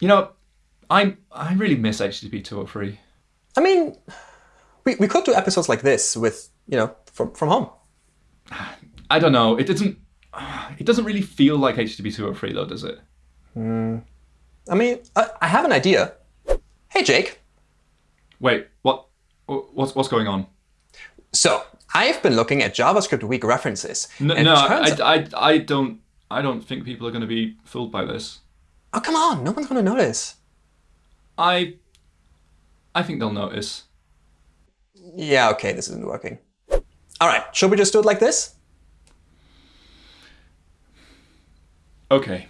You know, I I really miss HTTP 203. I mean, we, we could do episodes like this with, you know, from, from home. I don't know. It doesn't. It doesn't really feel like HTTP 203 though, does it? Hmm. I mean, I, I have an idea. Hey, Jake. Wait, what? What's what's going on? So I've been looking at JavaScript weak references. No, no I, I, I don't. I don't think people are going to be fooled by this. Oh, come on. No one's going to notice. I. I think they'll notice. Yeah, okay, this isn't working. All right, should we just do it like this? Okay.